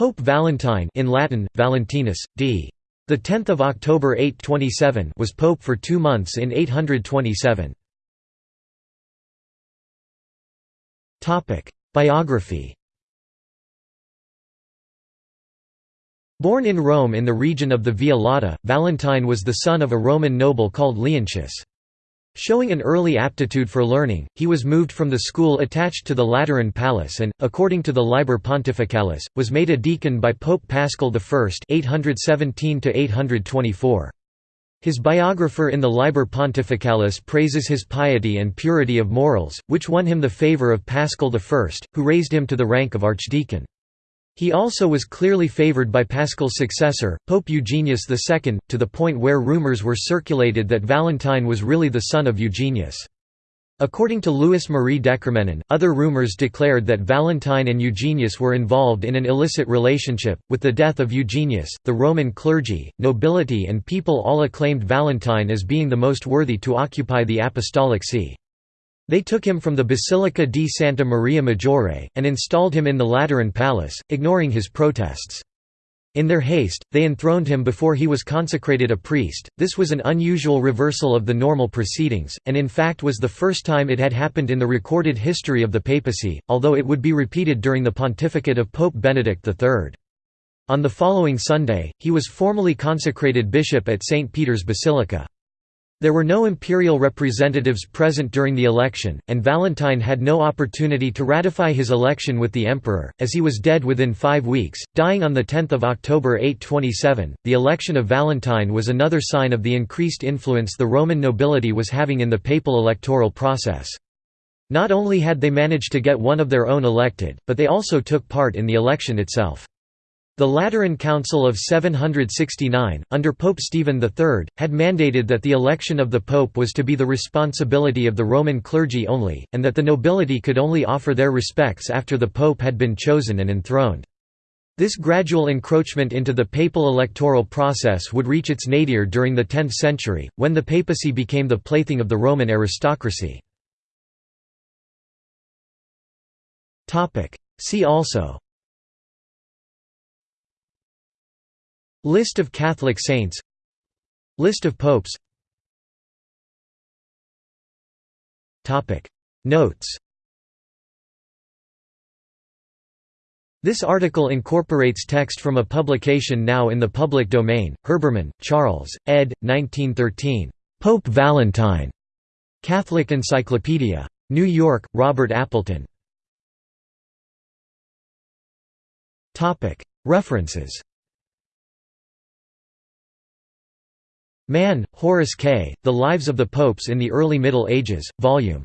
Pope Valentine in Latin, Valentinus, d. The 10th of October 827 was pope for 2 months in 827. Topic: Biography. Born in Rome in the region of the Via Lata, Valentine was the son of a Roman noble called Leontius. Showing an early aptitude for learning, he was moved from the school attached to the Lateran Palace and, according to the Liber Pontificalis, was made a deacon by Pope Paschal I 817 His biographer in the Liber Pontificalis praises his piety and purity of morals, which won him the favour of Paschal I, who raised him to the rank of archdeacon. He also was clearly favored by Paschal's successor, Pope Eugenius II, to the point where rumors were circulated that Valentine was really the son of Eugenius. According to Louis Marie DeCormenin, other rumors declared that Valentine and Eugenius were involved in an illicit relationship. With the death of Eugenius, the Roman clergy, nobility, and people all acclaimed Valentine as being the most worthy to occupy the apostolic see. They took him from the Basilica di Santa Maria Maggiore, and installed him in the Lateran Palace, ignoring his protests. In their haste, they enthroned him before he was consecrated a priest. This was an unusual reversal of the normal proceedings, and in fact was the first time it had happened in the recorded history of the papacy, although it would be repeated during the pontificate of Pope Benedict III. On the following Sunday, he was formally consecrated bishop at St. Peter's Basilica. There were no imperial representatives present during the election, and Valentine had no opportunity to ratify his election with the emperor, as he was dead within five weeks, dying on 10 October 827. The election of Valentine was another sign of the increased influence the Roman nobility was having in the papal electoral process. Not only had they managed to get one of their own elected, but they also took part in the election itself. The Lateran Council of 769, under Pope Stephen III, had mandated that the election of the pope was to be the responsibility of the Roman clergy only, and that the nobility could only offer their respects after the pope had been chosen and enthroned. This gradual encroachment into the papal electoral process would reach its nadir during the 10th century, when the papacy became the plaything of the Roman aristocracy. See also List of Catholic saints List of popes Notes This article incorporates text from a publication now in the public domain, Herbermann, Charles, ed. 1913. Pope Valentine. Catholic Encyclopedia. New York, Robert Appleton. References Mann, Horace K., The Lives of the Popes in the Early Middle Ages, Vol.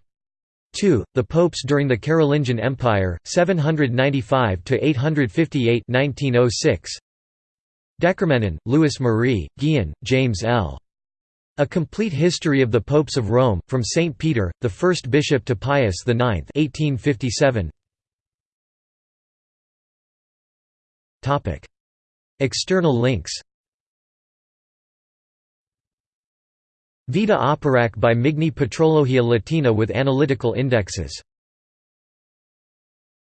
2, The Popes During the Carolingian Empire, 795–858 1906. DeCormenin, Louis Marie, Gihon, James L. A Complete History of the Popes of Rome, from St. Peter, the first bishop to Pius IX 1857. External links Vita Operac by Migne Patrologia Latina with analytical indexes